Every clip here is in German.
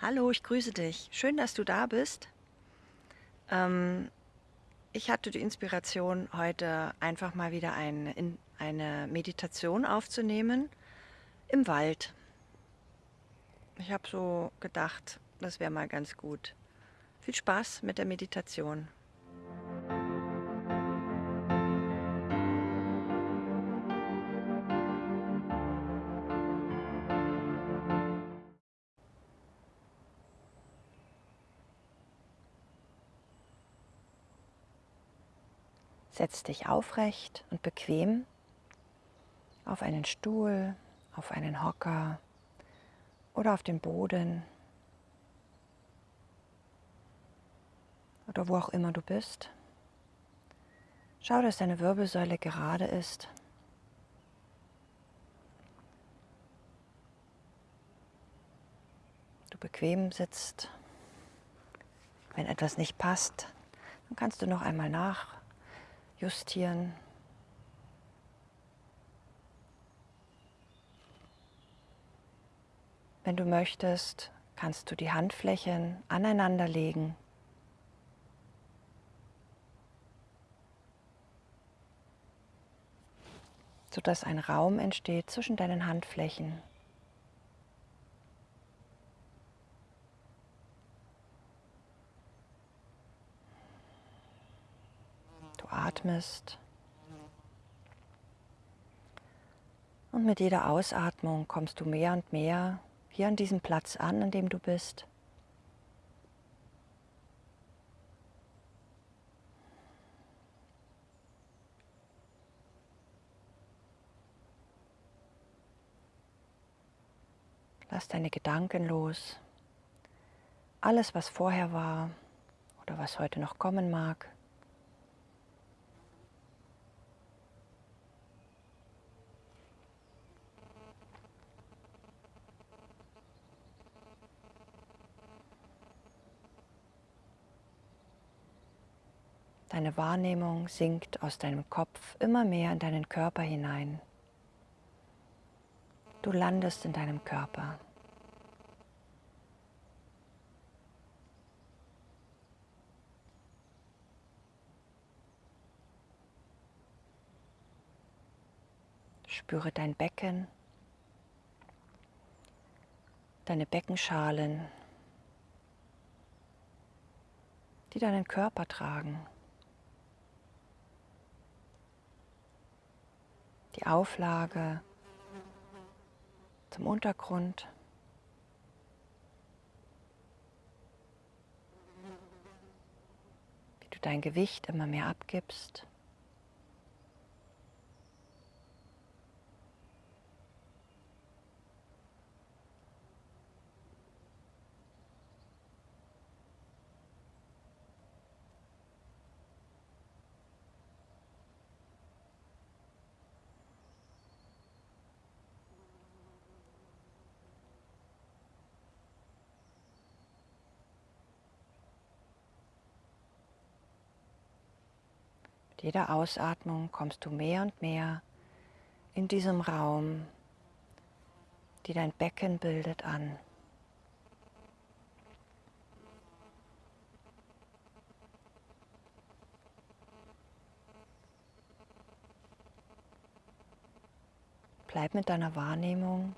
Hallo, ich grüße dich. Schön, dass du da bist. Ähm, ich hatte die Inspiration, heute einfach mal wieder ein, in, eine Meditation aufzunehmen im Wald. Ich habe so gedacht, das wäre mal ganz gut. Viel Spaß mit der Meditation. Setz dich aufrecht und bequem auf einen Stuhl, auf einen Hocker oder auf den Boden oder wo auch immer du bist. Schau, dass deine Wirbelsäule gerade ist. Du bequem sitzt. Wenn etwas nicht passt, dann kannst du noch einmal nach justieren. Wenn du möchtest, kannst du die Handflächen aneinander legen. sodass ein Raum entsteht zwischen deinen Handflächen. Atmest. Und mit jeder Ausatmung kommst du mehr und mehr hier an diesem Platz an, an dem du bist. Lass deine Gedanken los. Alles, was vorher war oder was heute noch kommen mag. Deine Wahrnehmung sinkt aus deinem Kopf immer mehr in deinen Körper hinein. Du landest in deinem Körper. Spüre dein Becken, deine Beckenschalen, die deinen Körper tragen. Die Auflage zum Untergrund. Wie du dein Gewicht immer mehr abgibst. Jeder Ausatmung kommst du mehr und mehr in diesem Raum, die dein Becken bildet, an. Bleib mit deiner Wahrnehmung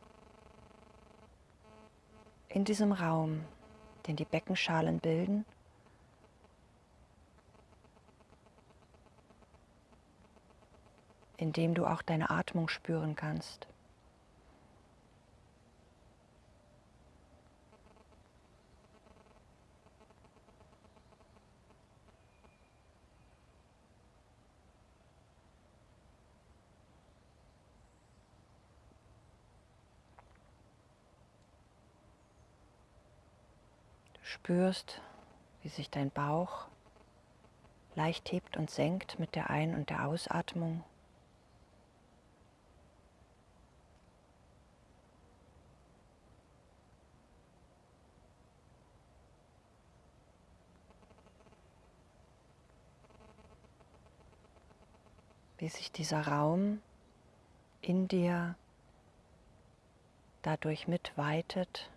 in diesem Raum, den die Beckenschalen bilden indem du auch deine Atmung spüren kannst. Du spürst, wie sich dein Bauch leicht hebt und senkt mit der Ein- und der Ausatmung. Wie sich dieser Raum in dir dadurch mitweitet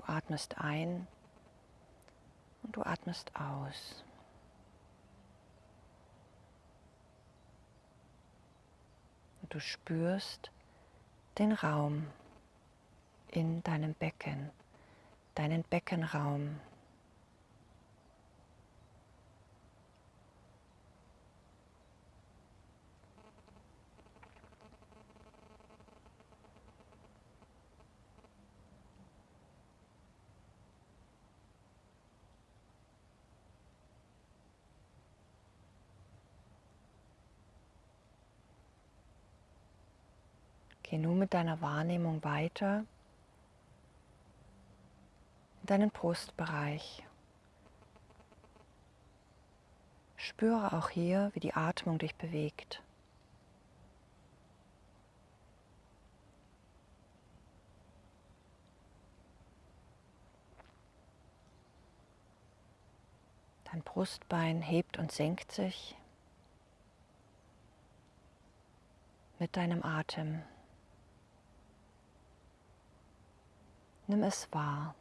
Du atmest ein und du atmest aus. Und du spürst den Raum in deinem Becken, deinen Beckenraum. Geh nun mit deiner Wahrnehmung weiter in deinen Brustbereich. Spüre auch hier, wie die Atmung dich bewegt. Dein Brustbein hebt und senkt sich mit deinem Atem. Nimm es wahr.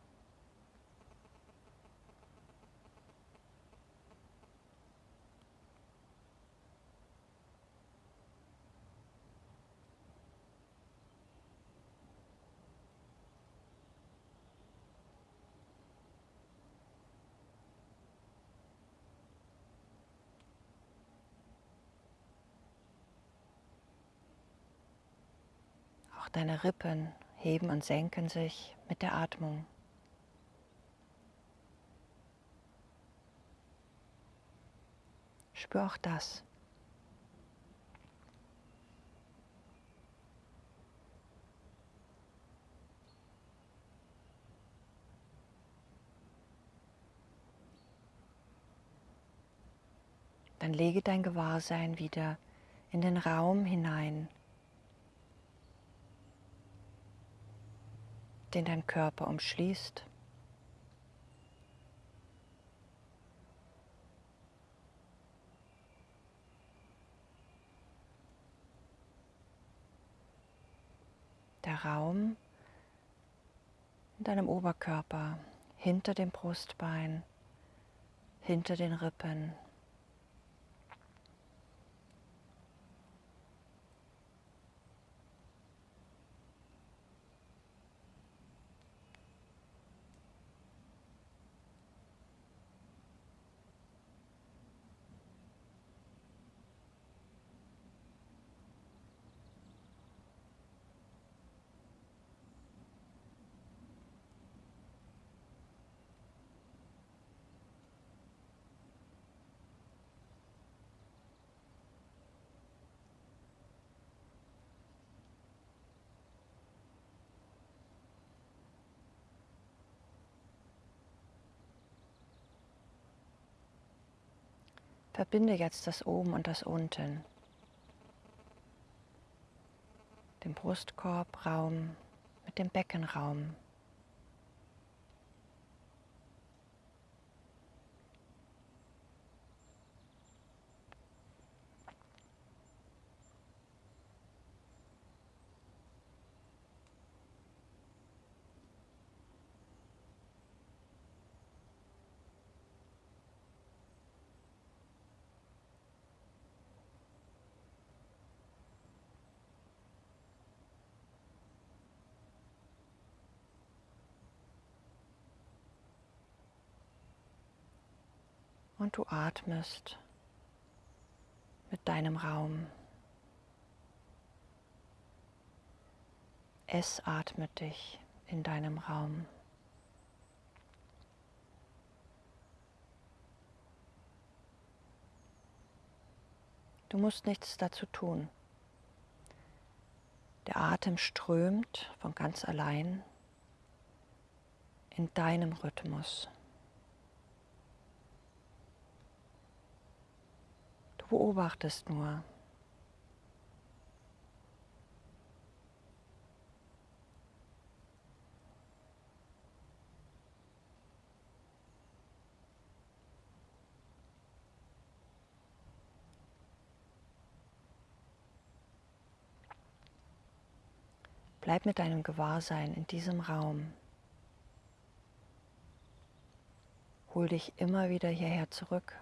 Auch deine Rippen heben und senken sich mit der Atmung. Spür auch das. Dann lege dein Gewahrsein wieder in den Raum hinein, den dein Körper umschließt. Der Raum in deinem Oberkörper, hinter dem Brustbein, hinter den Rippen. Verbinde jetzt das Oben und das Unten. Den Brustkorbraum mit dem Beckenraum. Und du atmest mit deinem Raum. Es atmet dich in deinem Raum. Du musst nichts dazu tun. Der Atem strömt von ganz allein in deinem Rhythmus. Beobachtest nur. Bleib mit deinem Gewahrsein in diesem Raum. Hol dich immer wieder hierher zurück.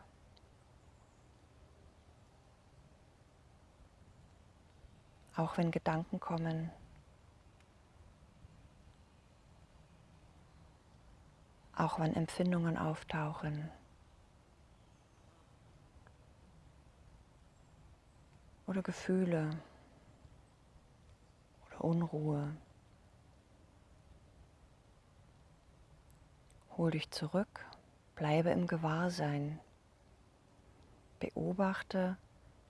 Auch wenn Gedanken kommen, auch wenn Empfindungen auftauchen. Oder Gefühle oder Unruhe. Hol dich zurück, bleibe im Gewahrsein. Beobachte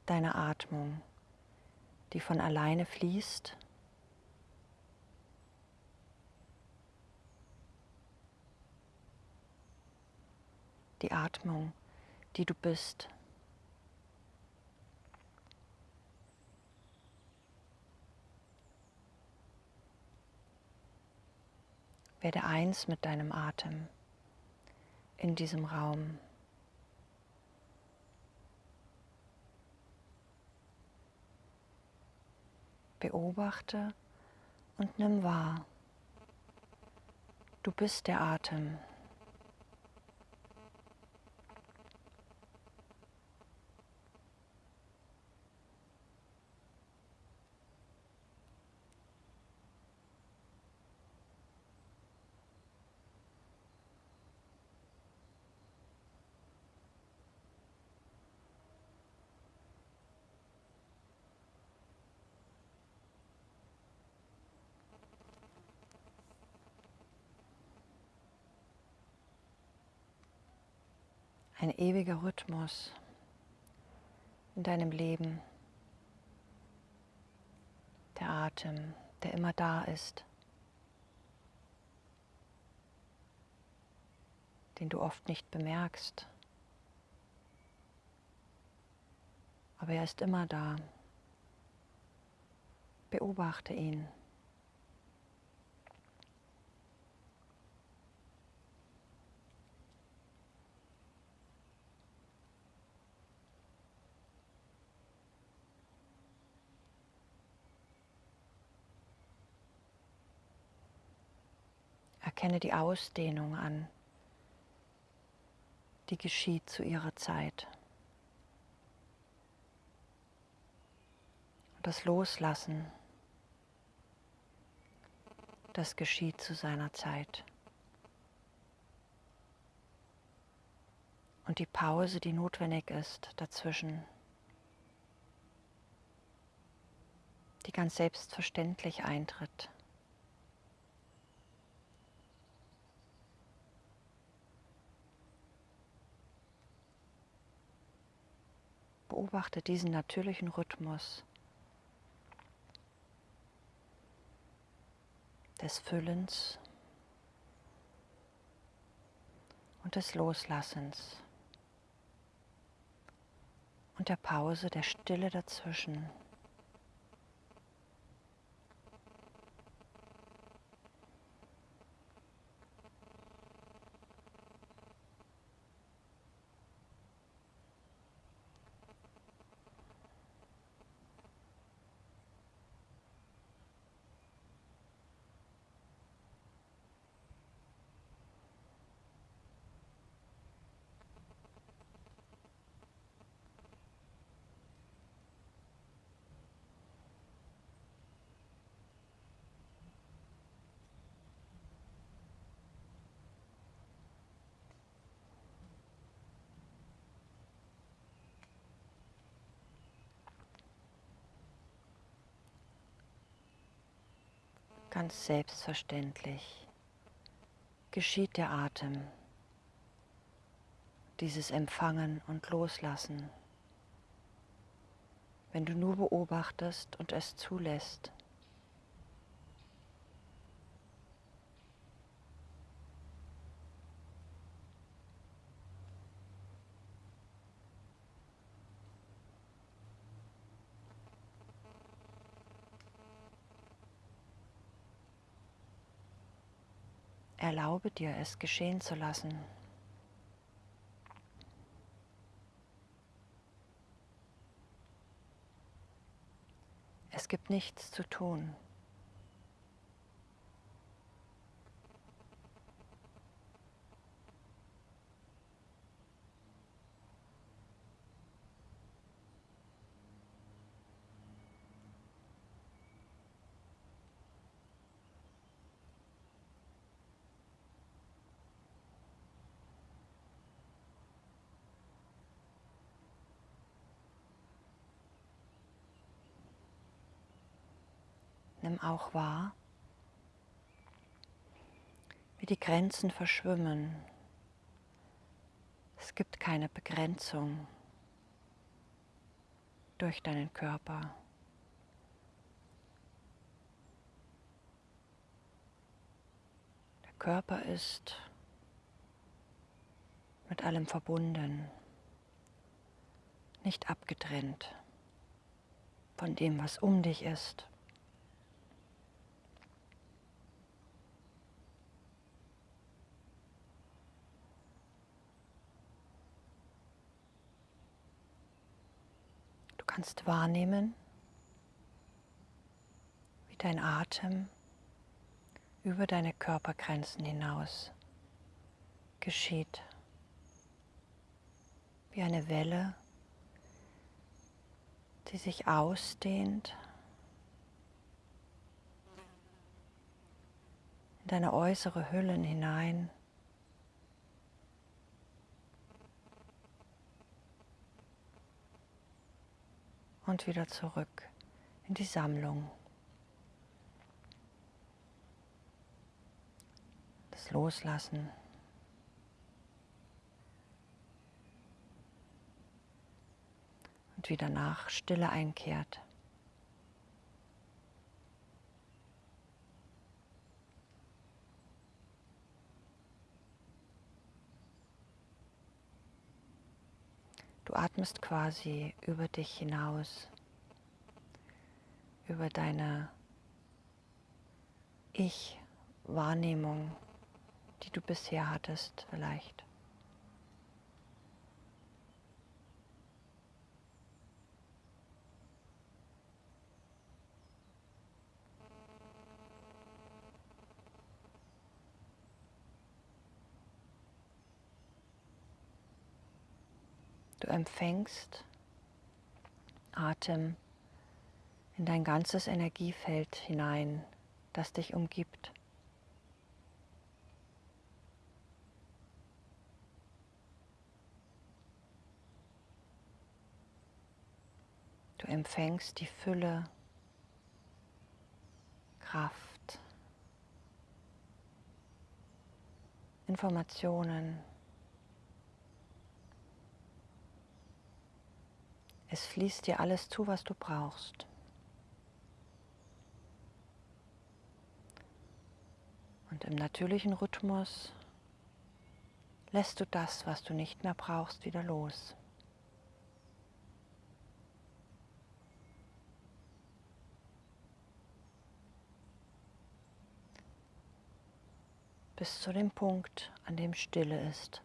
deine Atmung, die von alleine fließt die Atmung, die du bist. Werde eins mit deinem Atem in diesem Raum. Beobachte und nimm wahr. Du bist der Atem. Ein ewiger Rhythmus in deinem Leben. Der Atem, der immer da ist, den du oft nicht bemerkst. Aber er ist immer da. Beobachte ihn. Erkenne die Ausdehnung an, die geschieht zu ihrer Zeit. Das Loslassen, das geschieht zu seiner Zeit. Und die Pause, die notwendig ist dazwischen, die ganz selbstverständlich eintritt. Beobachte diesen natürlichen Rhythmus des Füllens und des Loslassens und der Pause, der Stille dazwischen. Ganz selbstverständlich geschieht der Atem, dieses Empfangen und Loslassen, wenn du nur beobachtest und es zulässt. Erlaube dir, es geschehen zu lassen. Es gibt nichts zu tun. Nimm auch wahr, wie die Grenzen verschwimmen. Es gibt keine Begrenzung durch deinen Körper. Der Körper ist mit allem verbunden, nicht abgetrennt von dem, was um dich ist. Kannst wahrnehmen, wie dein Atem über deine Körpergrenzen hinaus geschieht wie eine Welle, die sich ausdehnt in deine äußere Hüllen hinein. Und wieder zurück in die Sammlung. Das Loslassen. und wieder nach Stille einkehrt. Du atmest quasi über dich hinaus, über deine Ich-Wahrnehmung, die du bisher hattest vielleicht. Du empfängst Atem in dein ganzes Energiefeld hinein, das dich umgibt. Du empfängst die Fülle, Kraft, Informationen, Es fließt dir alles zu, was du brauchst. Und im natürlichen Rhythmus lässt du das, was du nicht mehr brauchst, wieder los. Bis zu dem Punkt, an dem Stille ist.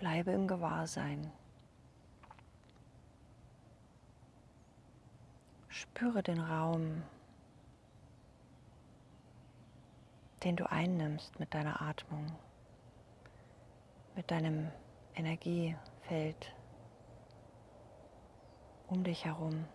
Bleibe im Gewahrsein. Spüre den Raum, den du einnimmst mit deiner Atmung, mit deinem Energiefeld um dich herum.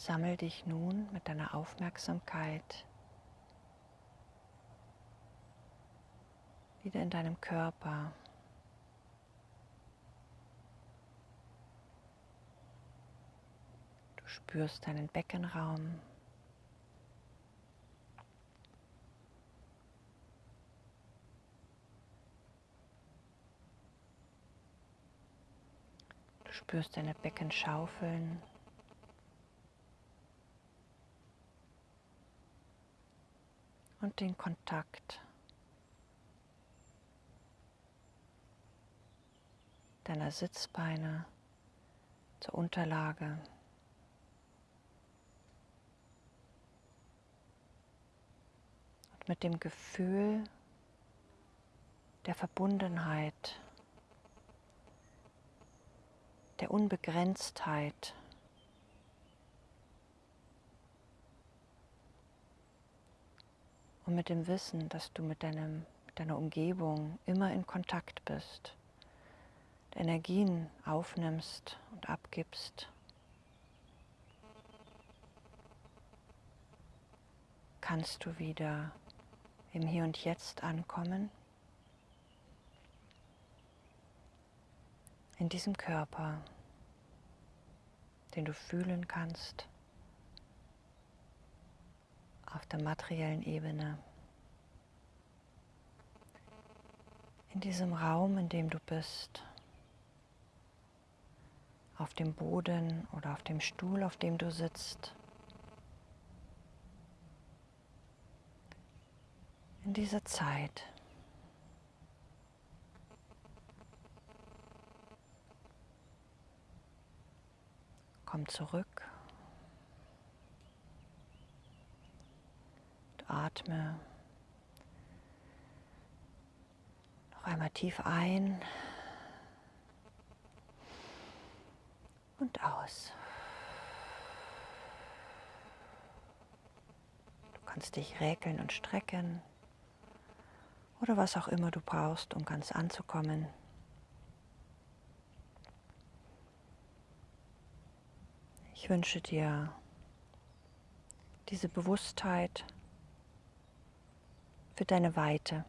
Sammel dich nun mit deiner Aufmerksamkeit wieder in deinem Körper. Du spürst deinen Beckenraum. Du spürst deine Becken Und den Kontakt deiner Sitzbeine zur Unterlage. Und mit dem Gefühl der Verbundenheit, der Unbegrenztheit, und mit dem Wissen, dass du mit, deinem, deiner Umgebung immer in Kontakt bist. Energien aufnimmst und abgibst. Kannst du wieder im Hier und Jetzt ankommen, in diesem Körper, den du fühlen kannst, auf der materiellen Ebene. In diesem Raum, in dem du bist auf dem Boden oder auf dem Stuhl, auf dem du sitzt. In dieser Zeit. Komm zurück. Und atme noch einmal tief ein. und aus. Du kannst dich räkeln und strecken oder was auch immer du brauchst, um ganz anzukommen. Ich wünsche dir diese Bewusstheit für deine Weite.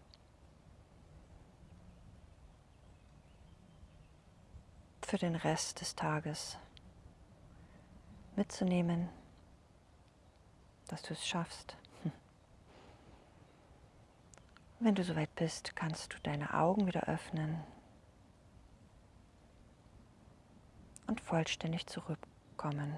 für den Rest des Tages mitzunehmen, dass du es schaffst. Wenn du soweit bist, kannst du deine Augen wieder öffnen und vollständig zurückkommen.